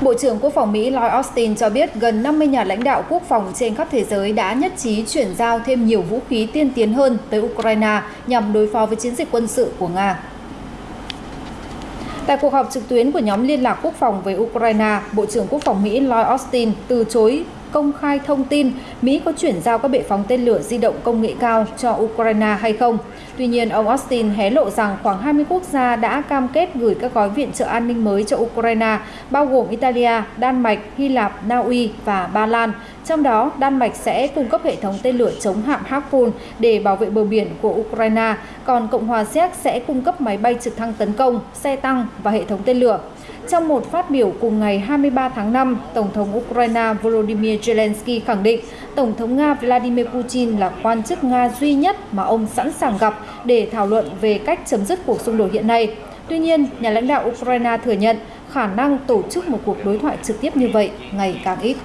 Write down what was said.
Bộ trưởng Quốc phòng Mỹ Lloyd Austin cho biết gần 50 nhà lãnh đạo quốc phòng trên khắp thế giới đã nhất trí chuyển giao thêm nhiều vũ khí tiên tiến hơn tới Ukraine nhằm đối phó với chiến dịch quân sự của Nga. Tại cuộc họp trực tuyến của nhóm liên lạc quốc phòng với Ukraine, Bộ trưởng Quốc phòng Mỹ Lloyd Austin từ chối công khai thông tin Mỹ có chuyển giao các bệ phóng tên lửa di động công nghệ cao cho Ukraine hay không. Tuy nhiên, ông Austin hé lộ rằng khoảng 20 quốc gia đã cam kết gửi các gói viện trợ an ninh mới cho Ukraine, bao gồm Italia, Đan Mạch, Hy Lạp, Na Uy và Ba Lan. Trong đó, Đan Mạch sẽ cung cấp hệ thống tên lửa chống hạm Harpoon để bảo vệ bờ biển của Ukraine, còn Cộng hòa Séc sẽ cung cấp máy bay trực thăng tấn công, xe tăng và hệ thống tên lửa. Trong một phát biểu cùng ngày 23 tháng 5, Tổng thống Ukraine Volodymyr Zelensky khẳng định Tổng thống Nga Vladimir Putin là quan chức Nga duy nhất mà ông sẵn sàng gặp để thảo luận về cách chấm dứt cuộc xung đột hiện nay. Tuy nhiên, nhà lãnh đạo Ukraine thừa nhận khả năng tổ chức một cuộc đối thoại trực tiếp như vậy ngày càng ít.